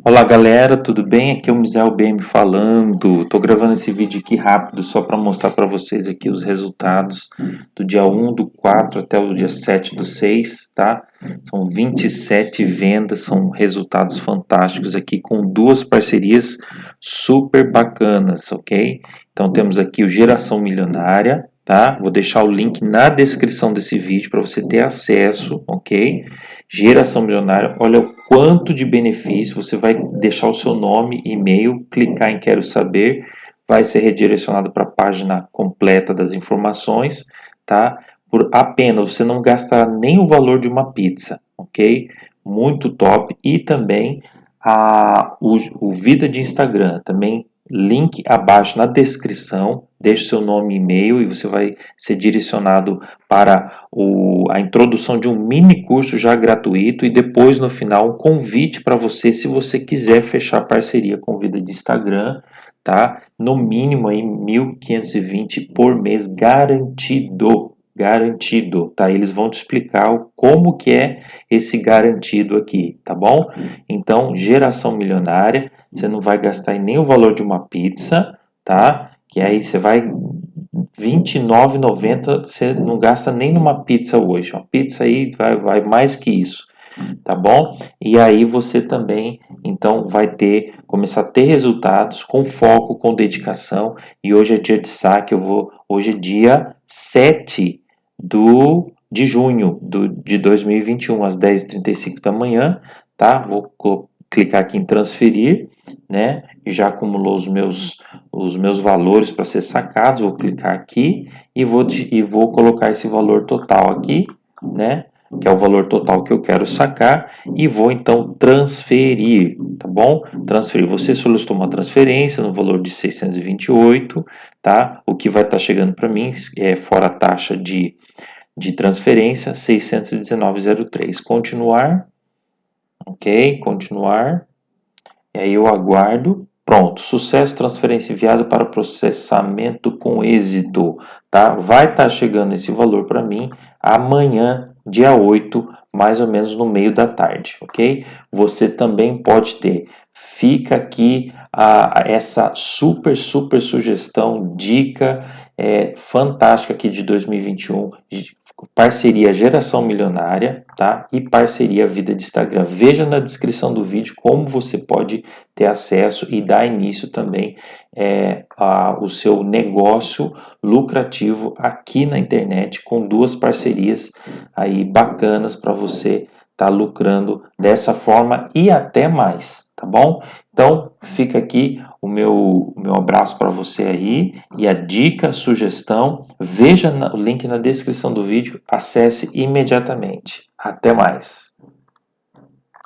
Olá galera, tudo bem? Aqui é o Misael BM falando. Tô gravando esse vídeo aqui rápido só para mostrar para vocês aqui os resultados do dia 1 do 4 até o dia 7 do 6, tá? São 27 vendas, são resultados fantásticos aqui com duas parcerias super bacanas, ok? Então temos aqui o Geração Milionária, tá? Vou deixar o link na descrição desse vídeo para você ter acesso, ok? Geração milionária, olha o quanto de benefício, você vai deixar o seu nome, e-mail, clicar em quero saber, vai ser redirecionado para a página completa das informações, tá? Por apenas, você não gastar nem o valor de uma pizza, ok? Muito top. E também a, o, o Vida de Instagram, também link abaixo na descrição, deixe seu nome e e-mail e você vai ser direcionado para o, a introdução de um mini curso já gratuito e depois no final um convite para você se você quiser fechar parceria com Vida de Instagram, tá? No mínimo aí 1.520 por mês garantido, garantido, tá? Eles vão te explicar como que é esse garantido aqui, tá bom? Então, geração milionária, você não vai gastar nem o valor de uma pizza, tá? Que aí você vai R$29,90, você não gasta nem numa pizza hoje. Uma pizza aí vai, vai mais que isso, tá bom? E aí você também, então, vai ter, começar a ter resultados com foco, com dedicação. E hoje é dia de saque, eu vou, hoje é dia 7 do, de junho do, de 2021, às 10h35 da manhã, tá? Vou clicar aqui em transferir, né? Já acumulou os meus, os meus valores para ser sacados, vou clicar aqui e vou, e vou colocar esse valor total aqui, né? Que é o valor total que eu quero sacar, e vou então transferir, tá bom? Transferir, você solicitou uma transferência no valor de 628, tá? O que vai estar tá chegando para mim é fora a taxa de de transferência 619,03. Continuar. Ok, continuar. E aí eu aguardo. Pronto, sucesso, transferência enviado para processamento com êxito, tá? Vai estar tá chegando esse valor para mim amanhã, dia 8, mais ou menos no meio da tarde, ok? Você também pode ter. Fica aqui a, essa super, super sugestão, dica é, fantástica aqui de 2021, parceria Geração Milionária, tá? E parceria Vida de Instagram. Veja na descrição do vídeo como você pode ter acesso e dar início também é, ao seu negócio lucrativo aqui na internet com duas parcerias aí bacanas para você estar tá lucrando dessa forma e até mais, tá bom? Então, fica aqui o meu, o meu abraço para você aí e a dica, sugestão, veja o link na descrição do vídeo, acesse imediatamente. Até mais!